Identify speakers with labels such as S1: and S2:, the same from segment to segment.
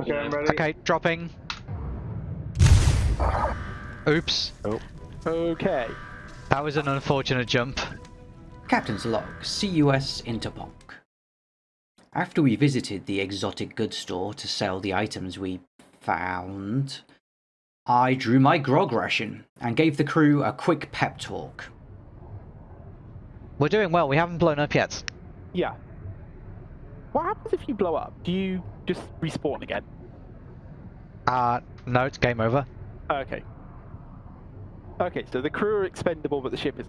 S1: Okay,
S2: you
S1: I'm ready.
S3: Okay, dropping. Oops.
S4: Okay.
S3: That was an unfortunate jump.
S5: Captain's log, CUS Interponk. After we visited the exotic goods store to sell the items we found, I drew my grog ration and gave the crew a quick pep talk.
S3: We're doing well. We haven't blown up yet.
S4: Yeah. What happens if you blow up? Do you just respawn again?
S3: Uh, no, it's game over.
S4: Okay. Okay, so the crew are expendable, but the ship is.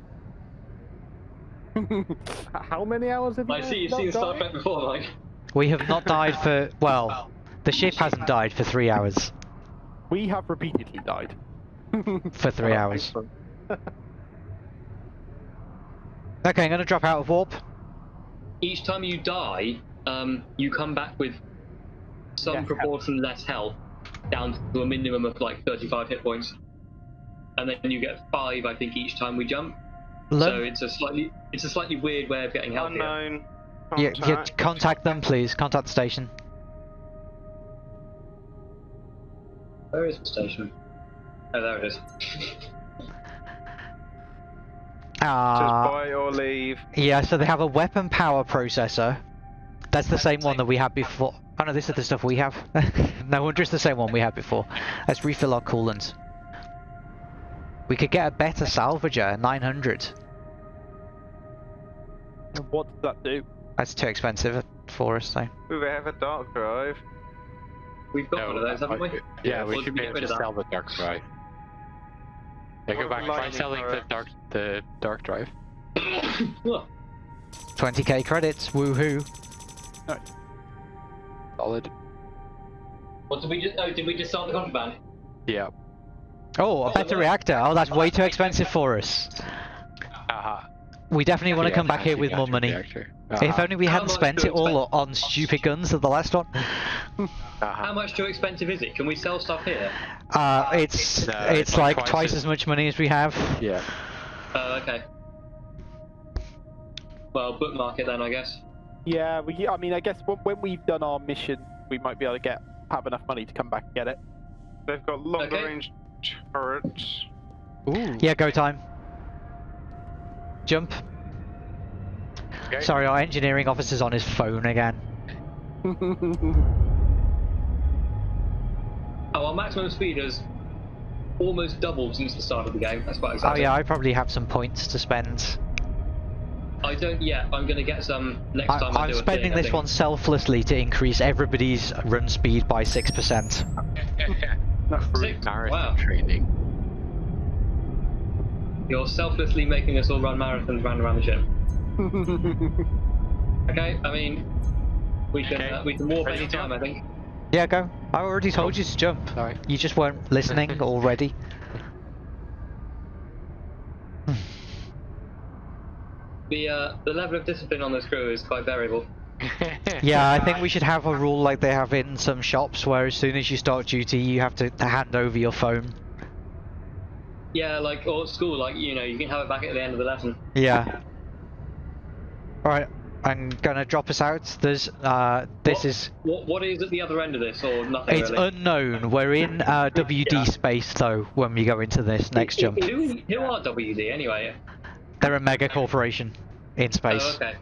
S4: How many hours have you?
S2: I see you've seen Star
S4: died?
S2: Trek before, like.
S3: We have not died for, well, the ship hasn't died for three hours.
S4: We have repeatedly died.
S3: For three hours.
S4: excellent.
S3: Okay, I'm gonna drop out of warp.
S2: Each time you die, um, you come back with some
S4: Less
S2: proportion less health, down to a minimum of like 35 hit points. And then you get five, I think, each time we jump. So it's a slightly, it's a slightly weird way of getting health. here.
S1: Unknown.
S3: yeah, yeah,
S1: Contact.
S3: contact them, please. Contact the station.
S2: Where is the station? Oh, there it is.
S1: Says
S3: Ah,
S1: buy or leave.
S3: yeah. So they have a weapon power processor. That's the same one that we had before. Oh no, this is the stuff we have. no wonder it's the same one we had before. Let's refill our coolant. We could get a better salvager, 900.
S4: What does that do?
S3: That's too expensive for us, though.
S1: We have a dark drive.
S2: We've got one of those, haven't we?
S6: Yeah,
S2: Or
S6: we
S2: did
S6: should be able to sell the dark drive. Yeah, go back. Try selling the dark the dark drive.
S3: 20k credits, woohoo.
S6: Solid.
S2: what did we just? Oh, did we just start the contraband?
S6: Yeah.
S3: Oh, a better
S2: no.
S3: reactor. Oh, that's way too expensive for us.
S6: Aha.
S3: We definitely want to
S6: Yeah,
S3: come back here with more
S6: gadget
S3: money.
S6: reactor.
S3: If only we
S2: How
S3: hadn't spent it all
S2: expect?
S3: on stupid guns at the last one.
S2: How much too expensive is it? Can we sell stuff here?
S3: Uh, it's
S6: No,
S3: it's
S6: it's
S3: like
S6: like
S3: twice
S6: twice
S3: as
S6: as-
S3: much money as we have.
S6: Yeah.
S2: Oh, okay. Well, bookmark it then, I guess.
S4: Yeah, we. I mean, I guess when, when we've done our mission, we might be able to get have enough money to come back and get it.
S1: They've got longer
S2: Okay.
S1: range turrets.
S6: Ooh.
S3: Yeah, go time. Jump.
S6: Okay.
S3: Sorry, our engineering officer's on his phone again.
S2: Oh, our maximum speed has almost doubled since the start of the game. That's quite
S3: Oh yeah, I probably have some points to spend.
S2: I don't yet. I'm gonna get some next
S3: I,
S2: time I
S3: I'm
S2: do a
S3: spending
S2: thing,
S3: this one selflessly to increase everybody's run speed by 6%.
S2: Six?
S6: Marathon
S2: Wow.
S6: training.
S2: You're selflessly making us all run marathons round around the gym. Okay, I mean, we can
S6: Okay.
S2: uh, we can warp
S6: Ready
S2: any time. I think.
S3: Yeah, go. I already told you to jump.
S6: Sorry.
S3: You just weren't listening already.
S2: The uh, the level of discipline on this crew is quite variable.
S3: Yeah, I think we should have a rule like they have in some shops where as soon as you start duty, you have to hand over your phone.
S2: Yeah, like or at school, like you know, you can have it back at the end of the lesson.
S3: Yeah. Alright, I'm gonna drop us out. There's, uh, this
S2: What?
S3: is,
S2: What what is at the other end of this, or nothing
S3: it's
S2: really?
S3: unknown. We're in uh, WD
S2: Yeah.
S3: space though when we go into this next jump.
S2: Who, who are WD anyway?
S3: They're a mega corporation in space.
S2: Oh, okay.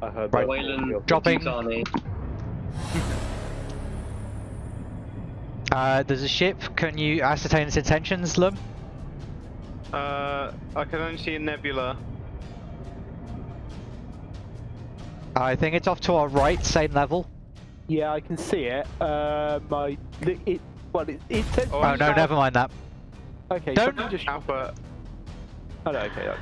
S4: I heard
S3: Right.
S2: Weyland
S3: Dropping. Uh, there's a ship. Can you ascertain its intentions, Lum?
S1: Uh, I can only see a nebula.
S3: I think it's off to our right, same level.
S4: Yeah, I can see it. Uh, my it, it well, it, it says.
S1: Oh,
S3: Oh, no, never mind that.
S4: Okay,
S3: Don't-
S4: somebody just.
S1: Alpha.
S4: Oh no, okay. no.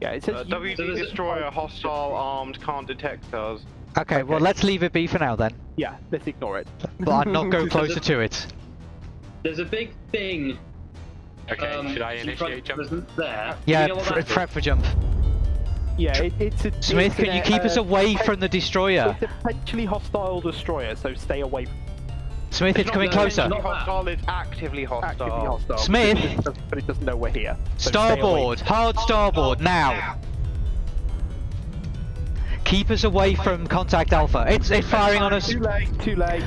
S4: Yeah, it says.
S1: Uh, WD
S2: So there's a-
S1: destroyer hostile armed can't detect us.
S3: Okay, well, let's leave it be for now then.
S4: Yeah, let's ignore it.
S3: But I'd not go closer
S2: it-
S3: to it.
S2: There's a big thing.
S6: Okay,
S2: um,
S6: should I
S2: in front
S6: initiate jump?
S2: There. Do
S3: Yeah,
S2: you know what
S3: pre- prep for jump.
S4: Yeah, it, it's a.
S3: Smith,
S4: it's
S3: can
S4: an,
S3: you keep us
S4: uh,
S3: away from the destroyer?
S4: It's a potentially hostile destroyer, so stay away. From
S3: Smith, it's
S2: not
S3: coming closer.
S2: not-
S1: hostile is actively hostile.
S4: actively hostile.
S3: Smith!
S4: but it doesn't- but it doesn't know we're here. so.
S3: Starboard, hard starboard, now! Keep us away from contact Alpha. It's it's firing on us.
S4: Too late, too late.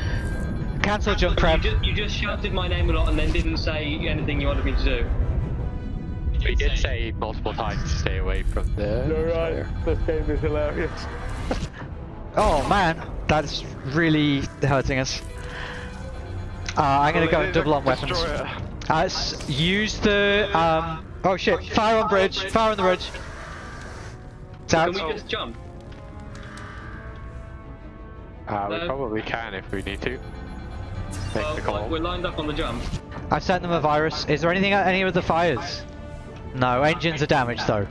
S3: Cancel jump
S2: You
S3: prep.
S2: just, you just shouted my name a lot and then didn't say anything you wanted me to do.
S6: We did say multiple times to stay away from the.
S4: You're right. This game is hilarious.
S3: Oh man, that's really hurting us. Uh, I'm gonna
S1: Well,
S3: go and double on weapons. Uh, use the um. Oh shit! Fire on bridge. Fire on the bridge. It's out.
S2: Can we just jump?
S6: Uh, we probably can if we need to. Make
S2: Well,
S6: the call.
S2: we're lined up on the jump.
S3: I sent them a virus. Is there anything at any of the fires? No, engines are damaged though.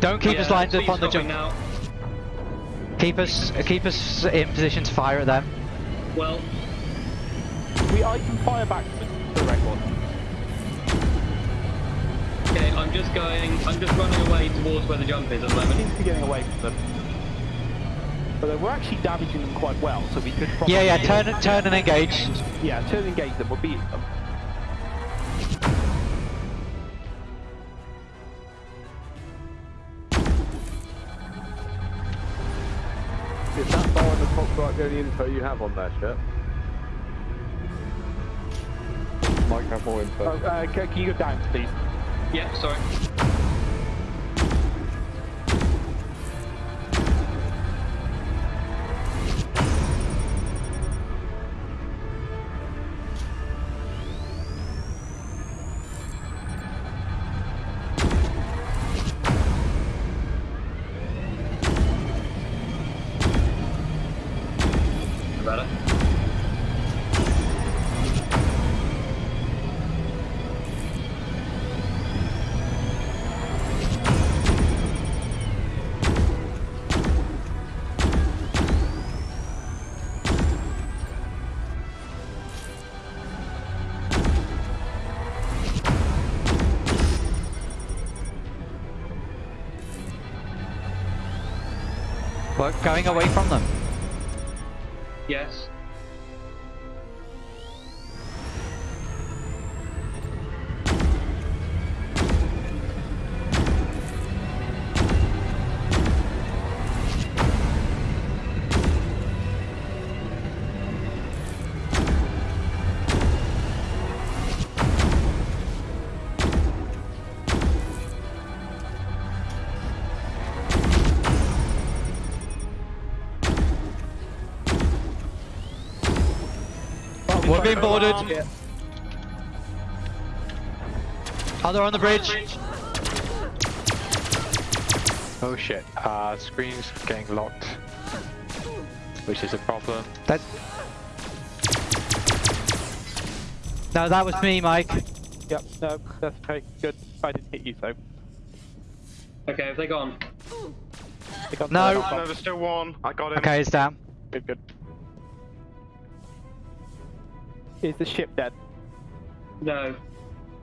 S3: Don't keep us lined up on the jump.
S2: Now.
S3: Keep us keep us in position to fire at them.
S2: Well,
S4: We, I can fire back to the record.
S2: okay, I'm just going, I'm just running away towards where the jump is at the
S4: We
S2: moment.
S4: seem to be getting away from them. But we're actually damaging them quite well, so we could probably...
S3: Yeah, yeah. Turn turn and engage.
S4: Yeah, turn and engage them, we're beating them.
S7: Is that bar on the top right the only info you have on that ship? Might have more info.
S4: Oh, uh, can, can you go down, please?
S2: Yeah, sorry.
S3: Going away from them.
S2: Yes.
S3: Being boarded.
S4: Yeah.
S3: Other on the bridge.
S6: Oh shit. Uh, screen's getting locked. Which is a problem.
S3: That. No, that was me, Mike.
S4: Yep, no, that's okay, good. I didn't hit you, so...
S2: Okay, have they gone?
S4: I got
S3: No.
S4: the-
S1: No, there's still one. I got him.
S3: Okay, it's down.
S4: Good, good. Is the ship dead?
S2: No.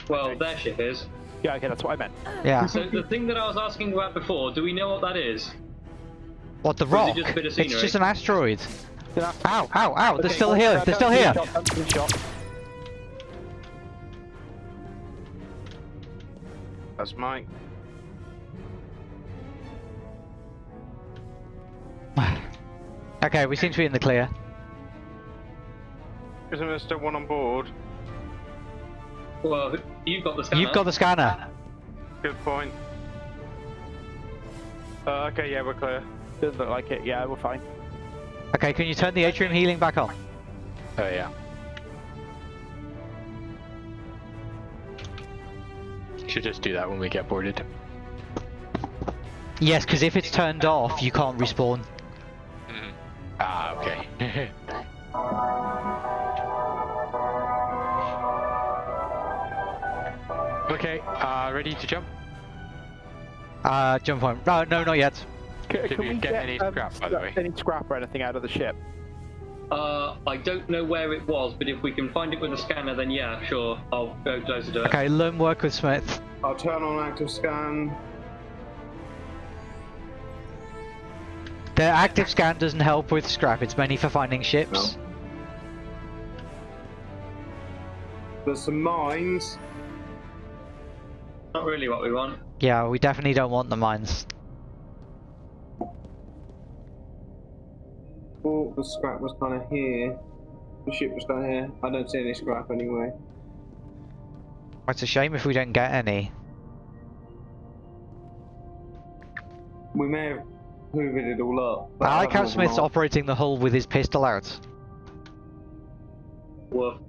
S2: Well, their ship is.
S4: Yeah, okay, that's what I meant.
S3: Yeah.
S2: So the thing that I was asking about before, do we know what that is?
S3: What the
S2: Or is
S3: rock?
S2: it just a bit of
S3: It's just an asteroid.
S4: Did I-
S3: Ow! Ow! Ow! They're still here. They're still here.
S4: shot, that's a shot.
S1: That's Mike.
S3: Okay, we seem to be in the clear.
S1: Isn't there still one on board?
S2: Well, you've got the scanner.
S3: You've got the scanner.
S1: Good point. Uh, okay, yeah, we're clear.
S4: Doesn't look like it, yeah, we're fine.
S3: Okay, can you turn the atrium healing back on?
S6: Oh yeah. Should just do that when we get boarded.
S3: Yes, because if it's turned off, you can't respawn.
S6: Mhm. Ah, okay. okay, uh, ready to jump?
S3: Uh, jump on. Oh, no, not yet.
S4: C-
S6: Did we get any scrap, by the way?
S4: Any scrap or anything out of the ship?
S2: Uh, I don't know where it was, but if we can find it with a scanner, then yeah, sure, I'll go close to it.
S3: Okay, learn work with Smith.
S1: I'll turn on active scan.
S3: The active scan doesn't help with scrap, it's mainly for finding ships.
S1: There's some mines.
S2: Not really what we want.
S3: Yeah, we definitely don't want the mines.
S8: Oh, the scrap was kind of here. The ship was down here. I don't see any scrap anyway.
S3: It's a shame if we don't get any.
S8: We may have hoovered it all up.
S3: I like how Smith's operating the hull with his pistol out.
S2: Woof.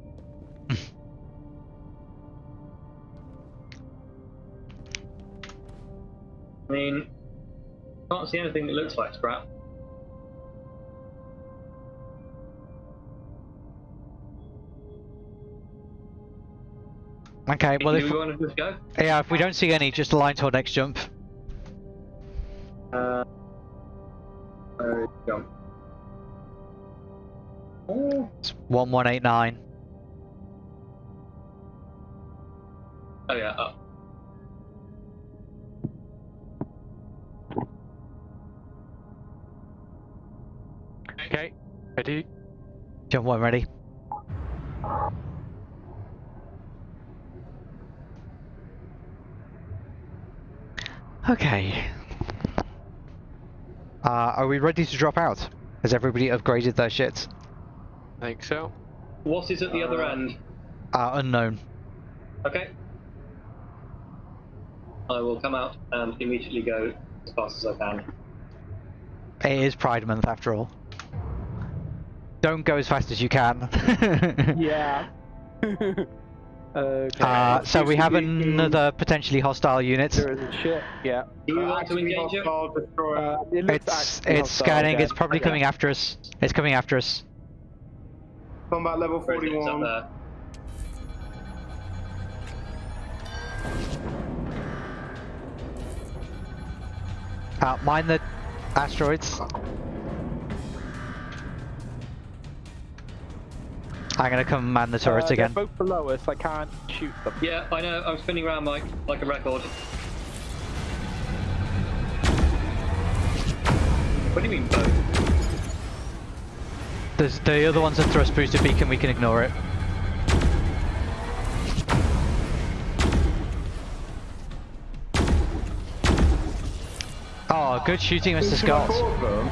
S2: I mean, can't see anything that looks like scrap.
S3: Okay, well if
S2: we want to just go?
S3: yeah, if we don't see any, just align to our next jump.
S2: Uh, uh, jump. Oh.
S3: It's one one eight nine.
S2: Oh yeah, up.
S6: Ready?
S3: Jump one ready. Okay. Uh, are we ready to drop out? Has everybody upgraded their shit?
S6: I think so.
S2: What is at the other end?
S3: Uh, unknown.
S2: Okay. I will come out and immediately go as fast as I can.
S3: It is Pride Month after all. Don't go as fast as you can.
S4: Yeah. okay.
S3: Uh, so we have
S8: Excuse me,
S3: another potentially hostile unit.
S4: there isn't shit. Yeah.
S2: Do you
S8: Uh,
S2: want to
S8: actively
S2: engage it?
S8: destroyer.
S4: Uh, it
S3: It's
S4: actually
S3: it's scanning.
S4: again.
S3: It's probably
S4: Yeah.
S3: coming after us. It's coming after us.
S8: Combat level
S2: Where is it? It's up
S8: 41.
S2: there.
S3: Uh, mine the asteroids. I'm gonna come man the turrets
S4: Uh, they're
S3: again.
S4: both below us. I can't shoot them.
S2: Yeah, I know. I'm spinning around, Mike, like a record. What do you mean both?
S3: There's the other one's a thrust booster beacon. We can ignore it. Oh, good shooting, Mr. Scott.
S8: Four of them.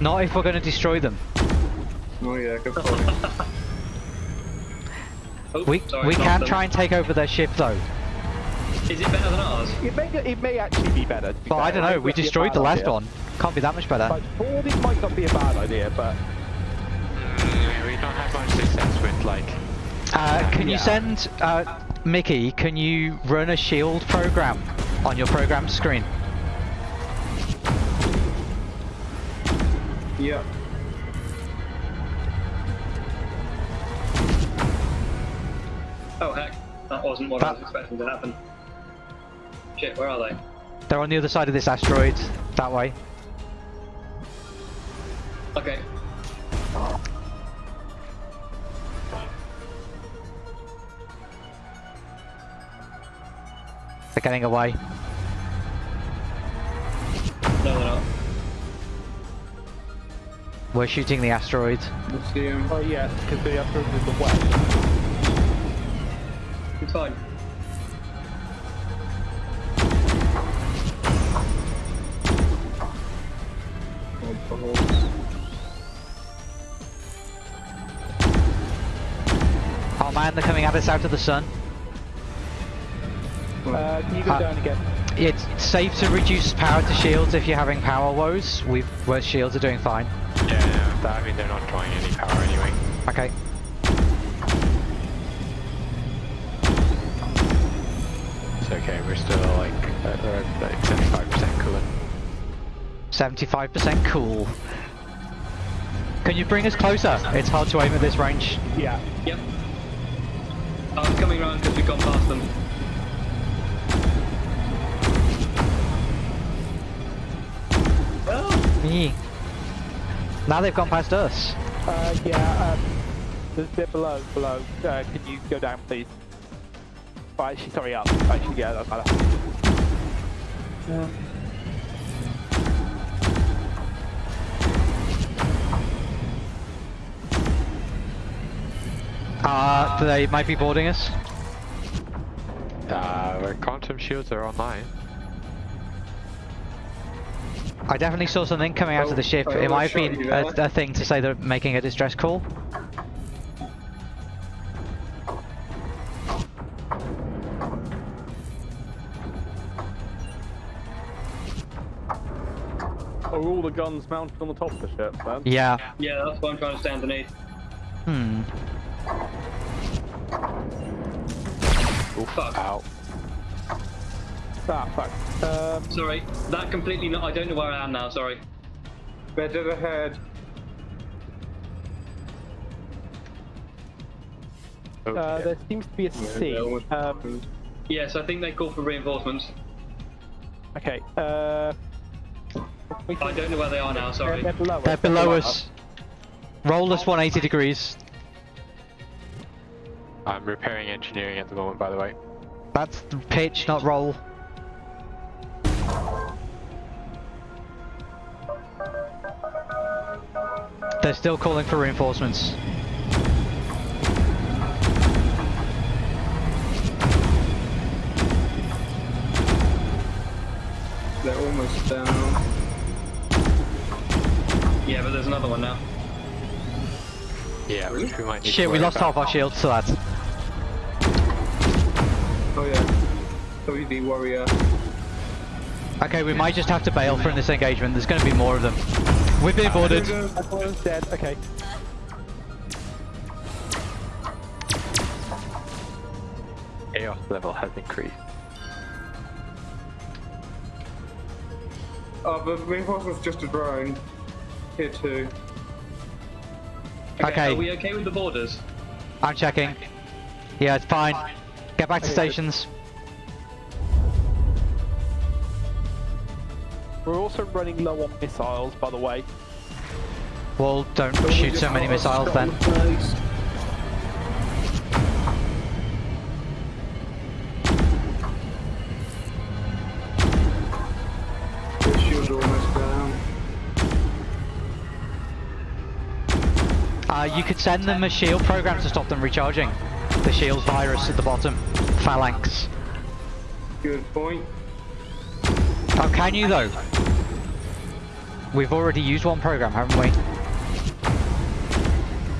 S3: Not if we're going to destroy them.
S8: Oh yeah, good point.
S2: Oh,
S3: We
S2: sorry,
S3: we can
S2: them.
S3: try and take over their ship though.
S2: Is it better than ours?
S4: It may it may actually be better. to be
S3: But I don't know.
S4: might
S3: We
S4: not be a
S3: destroyed the last
S4: idea.
S3: one. Can't be that much better.
S4: Like boarding might not be a bad idea, but
S6: Mm, we don't have much success with like.
S3: Uh, can you send uh, Mickey? Can you run a shield program on your program screen?
S8: yeah.
S2: Oh heck, that wasn't what I was expecting to happen. Shit, where are they?
S3: They're on the other side of this asteroid. That way.
S2: Okay.
S3: They're getting away.
S2: No, they're not.
S3: We're shooting the asteroid.
S8: Let's see him.
S4: oh yeah, because the other is the west.
S2: It's fine.
S3: Oh man, they're coming at us out of the sun.
S4: Uh, can you go
S3: Uh,
S4: down again?
S3: It's safe to reduce power to shields if you're having power woes. We've, where shields are doing fine.
S6: Yeah, no, that, I mean they're not drawing any power anyway.
S3: Okay.
S6: We're still like uh, we're like 75% coolant.
S3: 75% cool. Can you bring us closer? It's hard to aim at this range.
S4: Yeah.
S2: Yep. I was coming around because we've gone past them. Oh,
S3: Yee. Now they've gone past us.
S4: Uh, yeah. Um, there's a bit below. Below. Uh, can you go down, please? Oh, actually, sorry, up. Actually, yeah, that's better.
S3: Uh, they might be boarding us.
S6: Uh, our quantum shields are online.
S3: I definitely saw something coming out of the ship.
S8: I
S3: It might have been a, a thing to say they're making a distress call.
S7: Are all the guns mounted on the top of the ship then?
S3: Yeah.
S2: Yeah, that's what I'm trying to stay underneath.
S3: Hmm.
S2: Oh, fuck.
S6: Ow.
S4: Ah, fuck. Um,
S2: Sorry, that completely not. I don't know where I am now. Sorry.
S8: Better ahead.
S4: uh,
S6: Okay.
S4: there seems to be a C.
S8: they're
S4: Um,
S2: Yes, I think they call for reinforcements.
S4: okay. Uh, we
S2: I don't know where they are now. Sorry.
S4: They're below us.
S3: They're below us. Roll us 180 degrees.
S6: I'm repairing engineering at the moment, by the way.
S3: That's the pitch, not roll. They're still calling for reinforcements.
S8: They're almost down.
S2: Yeah, but there's another one now.
S6: Yeah, which we might need to
S3: Shit, we lost
S6: about.
S3: half our shields to that.
S8: Oh yeah. WD warrior.
S3: Okay, we might just have to bail from this engagement. There's going to be more of them. We've been boarded.
S4: Everyone's dead. Okay.
S6: Chaos level has increased.
S8: Oh, the reinforcement's just a drone. Here too.
S3: Okay.
S2: Are we okay with the borders?
S3: I'm checking. Yeah, it's fine. Get back to stations.
S4: We're also running low on missiles, by the way.
S3: Well, don't shoot so many missiles then.
S8: Place.
S3: Uh, you could send them a shield program to stop them recharging. The shield virus at the bottom. Phalanx.
S8: Good point.
S3: Oh, can you though? We've already used one program, haven't we?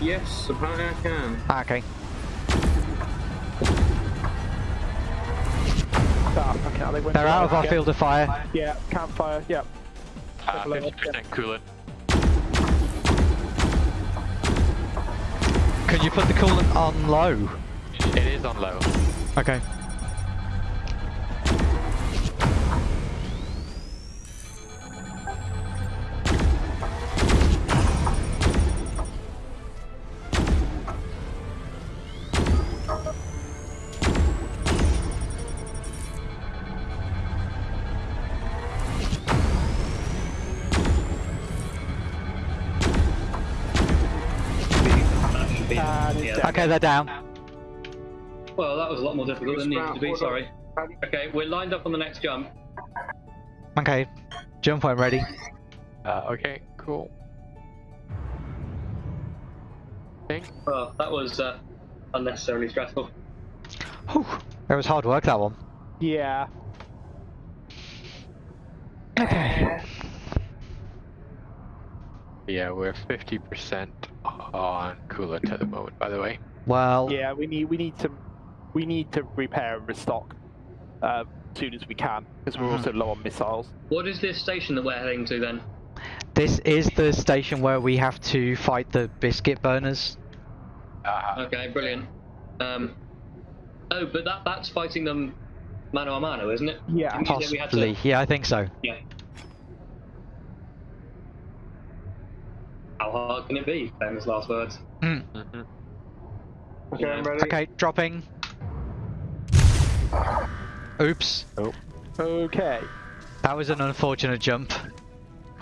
S8: Yes, apparently I can.
S3: Ah, okay.
S4: Ah, okay, they
S3: They're out of our
S4: yeah.
S3: field of fire.
S4: Yeah, campfire. Yeah.
S6: Uh,
S4: below us,
S6: 50% coolant.
S3: Could you put the coolant on low?
S6: It is on low.
S3: Okay. Okay, they're down.
S2: Well, that was a lot more difficult than it needed to be. Sorry.
S8: How do you-
S2: Okay, we're lined up on the next jump.
S3: Okay. Jump point ready.
S6: Uh, okay, cool. Think.
S2: Oh, that was uh, unnecessarily stressful.
S3: Whew. It was hard work, that one.
S4: Yeah. Okay.
S6: Yeah, we're 50% on coolant at the moment, by the way.
S3: Well,
S4: Yeah, we need we need to we need to repair and restock uh, as soon as we can because we're also low on missiles.
S2: What is this station that we're heading to then?
S3: this is the station where we have to fight the biscuit burners.
S6: Uh,
S2: Okay, brilliant. Um, oh, but that that's fighting them mano a mano, isn't it?
S4: Yeah,
S2: Didn't you say we to-
S3: Possibly. Yeah, I think so.
S2: Yeah. How hard can it be? Famous last words.
S3: Hmm.
S6: mhm.
S8: Okay, I'm ready.
S3: Okay, dropping. Oops.
S4: Okay.
S3: That was an unfortunate jump.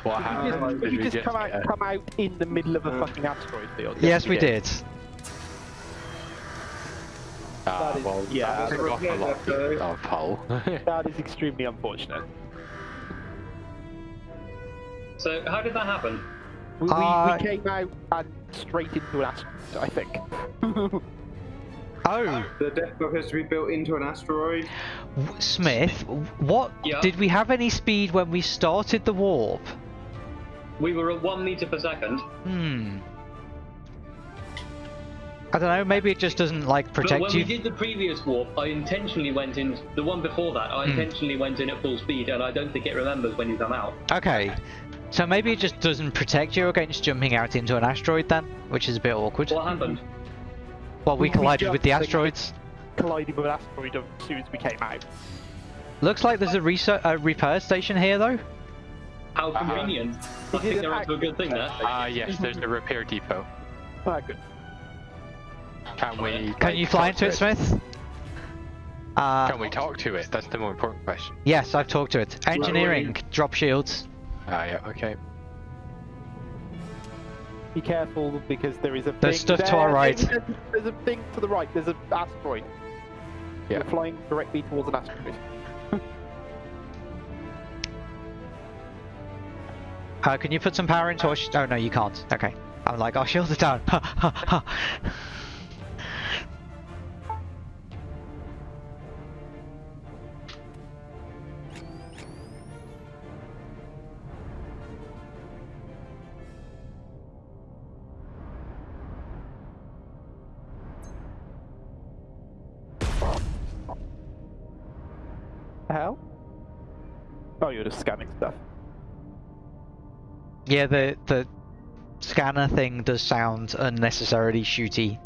S6: What
S4: Did
S6: happened?
S4: you just,
S6: Did
S4: did you just
S6: just
S4: come out come out in the middle of a fucking asteroid field?
S3: Yes, we did.
S6: Ah,
S4: That is-
S6: well,
S4: yeah.
S6: that was off a lot of hull.
S4: That is extremely unfortunate.
S2: So how did that happen?
S4: We, we,
S3: Uh,
S4: we came out and straight into an asteroid, I think.
S3: Oh,
S8: The death depot has to be built into an asteroid.
S3: Smith, what
S2: Yeah.
S3: did we have any speed when we started the warp?
S2: We were at one meter per second.
S3: Hmm. I don't know. Maybe it just doesn't like
S2: But
S3: protect
S2: when
S3: you.
S2: we did the previous warp, I intentionally went in. The one before that, I
S3: Hmm.
S2: intentionally went in at full speed, and I don't think it remembers when you come out.
S3: Okay. So maybe it just doesn't protect you against jumping out into an asteroid then, which is a bit awkward.
S2: What happened?
S3: Well, we
S4: We
S3: collided with the asteroids.
S4: Collided with an asteroid as soon as we came out.
S3: Looks like there's a, research, a repair station here though.
S2: How convenient. I think they're onto a good thing there.
S6: Ah, yes, there's a repair depot.
S4: Ah, good.
S6: Can we?
S3: Can you fly into it, Smith? Uh,
S6: Can we talk to it? That's the more important question.
S3: yes, I've talked to it. Engineering, drop shields.
S6: Ah, yeah, okay.
S4: Be careful because there is a
S3: There's
S4: thing
S3: stuff to our right.
S4: There's, there's a thing to the right. There's an asteroid.
S6: Yeah.
S4: We're flying directly towards an asteroid.
S3: Uh, can you put some power into our Oh no, you can't. Okay. I'm like, our shields are down. yeah, the the scanner thing does sound unnecessarily shooty.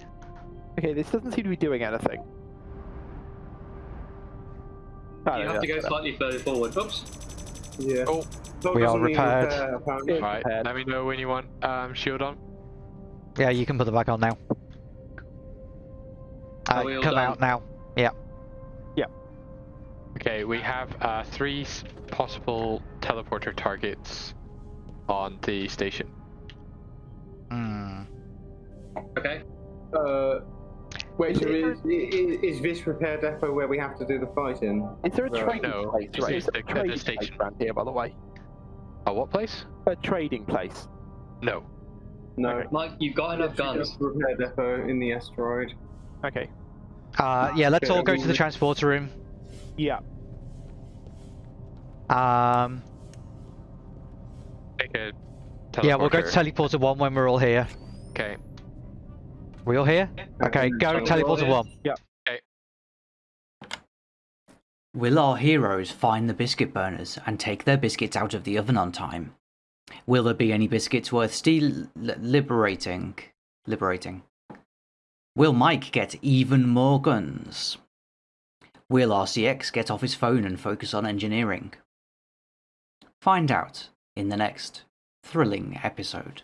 S4: Okay, this doesn't seem to be doing anything. Oh,
S2: You have to go
S4: that's
S2: slightly further forward. Oops.
S8: Yeah.
S6: Oh.
S8: Dog
S3: We are repaired.
S8: repair,
S6: Right,
S4: prepared.
S6: let me know when you want um, shield on.
S3: Yeah, you can put the back on now. Uh,
S2: Are we all
S3: come
S2: done?
S3: out now. Yeah. Yeah.
S6: Okay, we have uh, three possible teleporter targets on the station.
S3: Hmm.
S2: Okay.
S8: Uh, wait, so is, is, is this repair depot where we have to do the fighting?
S4: Is there a
S8: Right.
S4: trading
S6: No,
S4: place?
S6: this
S4: Right,
S6: is
S4: is
S6: the- the
S4: trading
S6: station.
S4: place around here, by the way?
S6: A what place?
S4: A trading place.
S6: No.
S8: No.
S4: Okay.
S2: Mike, you've got enough
S8: Actually,
S2: guns.
S8: Repair depot in the asteroid.
S4: Okay.
S3: Uh, yeah, let's
S8: Okay,
S3: all go to the transporter room.
S4: Yeah.
S3: Um,
S6: Take a
S3: yeah, we'll go to
S6: teleporter.
S3: teleporter one when we're all here.
S6: Okay.
S3: We all here? Okay, go
S8: so we're all
S3: teleporter
S8: here?
S3: one.
S5: Will our heroes find the biscuit burners and take their biscuits out of the oven on time? Will there be any biscuits worth steal liberating? Liberating. Will Mike get even more guns? Will RCX get off his phone and focus on engineering? Find out in the next thrilling episode.